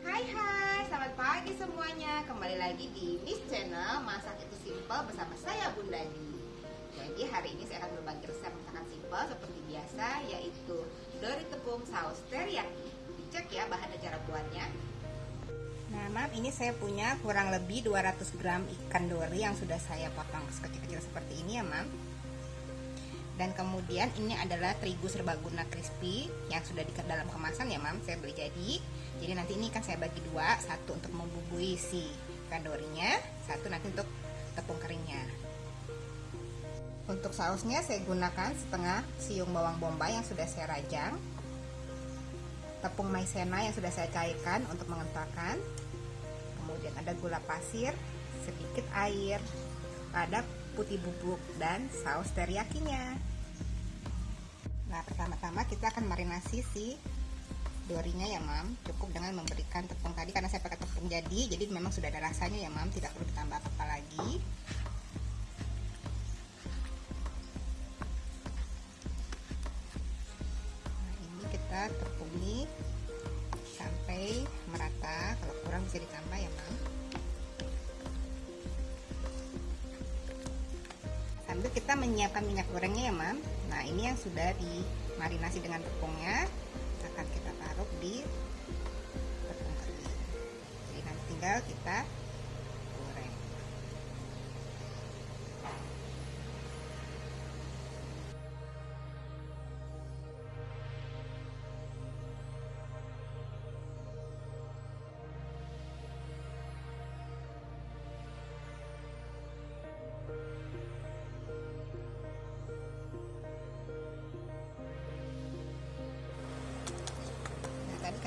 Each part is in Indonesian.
Hai hai, selamat pagi semuanya. Kembali lagi di Miss Channel Masak itu simple bersama saya Bunda Di Jadi hari ini saya akan berbagi resep masakan simple seperti biasa Yaitu dori tepung saus teriyaki. Dicek ya bahan dan cara buatnya. Nah mam ini saya punya kurang lebih 200 gram ikan dori yang sudah saya potong sekecil-kecil seperti ini ya mam dan kemudian ini adalah terigu serbaguna crispy yang sudah di dalam kemasan ya mam. Saya beli jadi. Jadi nanti ini kan saya bagi dua. Satu untuk membubui si kandorinya satu nanti untuk tepung keringnya. Untuk sausnya saya gunakan setengah siung bawang bombay yang sudah saya rajang. Tepung maizena yang sudah saya cairkan untuk mengentalkan kemudian ada gula pasir sedikit air ada putih bubuk dan saus teriyakinya Nah pertama-tama kita akan marinasi si dorinya ya mam. Cukup dengan memberikan tepung tadi karena saya pakai tepung jadi Jadi memang sudah ada rasanya ya mam. Tidak perlu ditambah apa-apa lagi. Nah ini kita tepuni sampai merata. Kalau kurang bisa ditambah ya mam sambil kita menyiapkan minyak gorengnya ya mam. Nah ini yang sudah dimarinasi dengan tepungnya. Akan kita taruh di tepung kering. Jadi nanti tinggal kita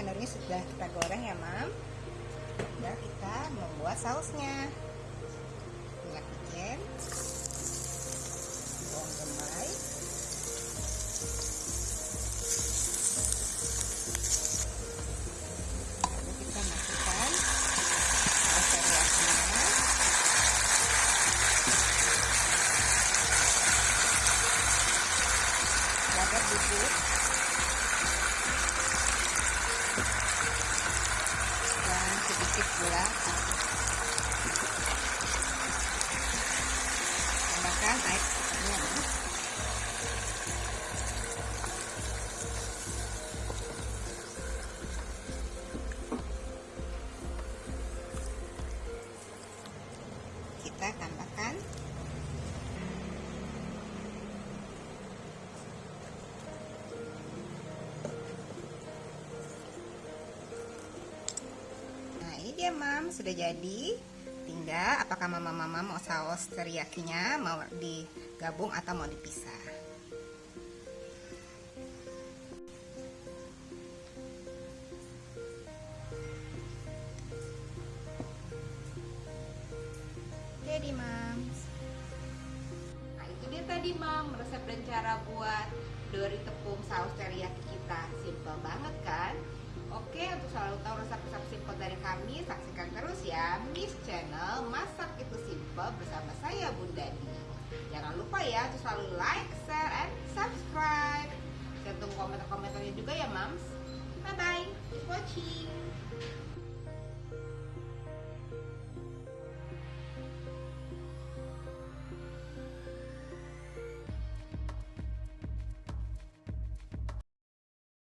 tadi kendalnya sudah kita goreng ya mam. Dan kita membuat sausnya sedikit gula. Tambahkan air secukupnya kita tambahkan Dia mam. Sudah jadi. Tinggal apakah mama-mama mau saus teriyakinya Mau digabung atau mau dipisah? Jadi mam. Nah itu dia tadi mam Resep dan cara buat Dori tepung saus teriyaki kita. Simple banget kan? Oke, untuk selalu tahu resep-resep bersama saya Bunda Di. Jangan lupa ya selalu like, share, and subscribe. Tunggu komentar-komentarnya juga ya, Mams.